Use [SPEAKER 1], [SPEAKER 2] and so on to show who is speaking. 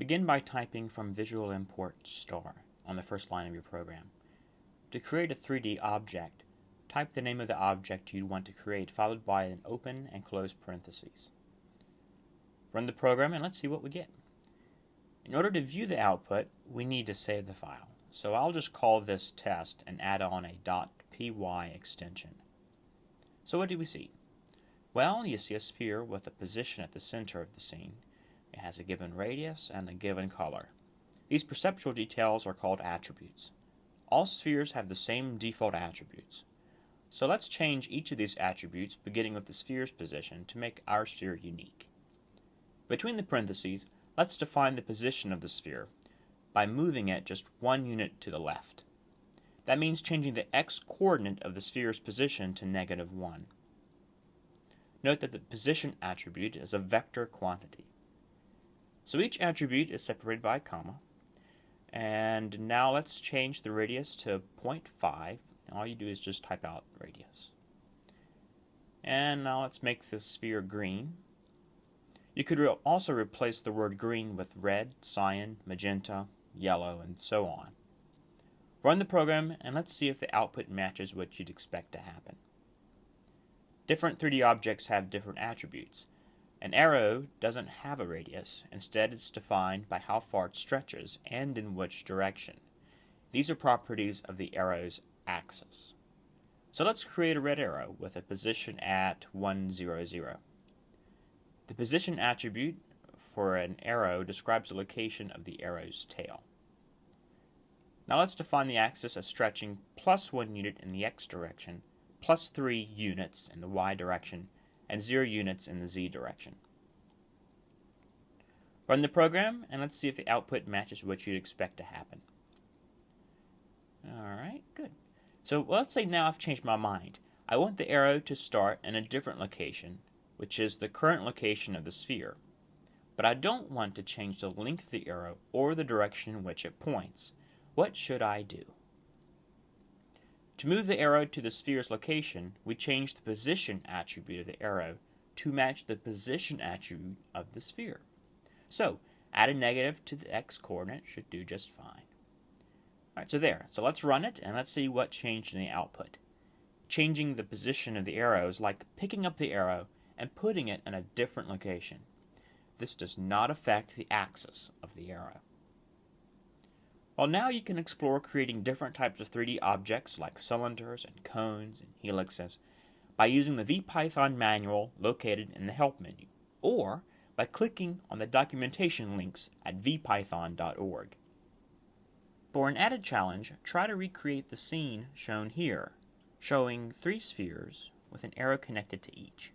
[SPEAKER 1] Begin by typing from Visual Import star on the first line of your program. To create a 3D object, type the name of the object you want to create followed by an open and close parentheses. Run the program and let's see what we get. In order to view the output, we need to save the file. So I'll just call this test and add on a .py extension. So what do we see? Well, you see a sphere with a position at the center of the scene. It has a given radius and a given color. These perceptual details are called attributes. All spheres have the same default attributes. So let's change each of these attributes, beginning with the sphere's position, to make our sphere unique. Between the parentheses, let's define the position of the sphere by moving it just one unit to the left. That means changing the x-coordinate of the sphere's position to negative 1. Note that the position attribute is a vector quantity. So each attribute is separated by a comma. And now let's change the radius to 0.5. All you do is just type out radius. And now let's make this sphere green. You could re also replace the word green with red, cyan, magenta, yellow, and so on. Run the program and let's see if the output matches what you'd expect to happen. Different 3D objects have different attributes. An arrow doesn't have a radius, instead it's defined by how far it stretches and in which direction. These are properties of the arrow's axis. So let's create a red arrow with a position at 1, 0, 0. The position attribute for an arrow describes the location of the arrow's tail. Now let's define the axis as stretching plus 1 unit in the x direction, plus 3 units in the y direction, and 0 units in the z direction. Run the program and let's see if the output matches what you'd expect to happen. Alright, good. So let's say now I've changed my mind. I want the arrow to start in a different location, which is the current location of the sphere. But I don't want to change the length of the arrow or the direction in which it points. What should I do? To move the arrow to the sphere's location, we change the position attribute of the arrow to match the position attribute of the sphere. So, add a negative to the x-coordinate should do just fine. Alright, so there. So let's run it and let's see what changed in the output. Changing the position of the arrow is like picking up the arrow and putting it in a different location. This does not affect the axis of the arrow. Well, now you can explore creating different types of 3D objects like cylinders and cones and helixes by using the VPython manual located in the Help menu, or by clicking on the documentation links at vpython.org. For an added challenge, try to recreate the scene shown here, showing three spheres with an arrow connected to each.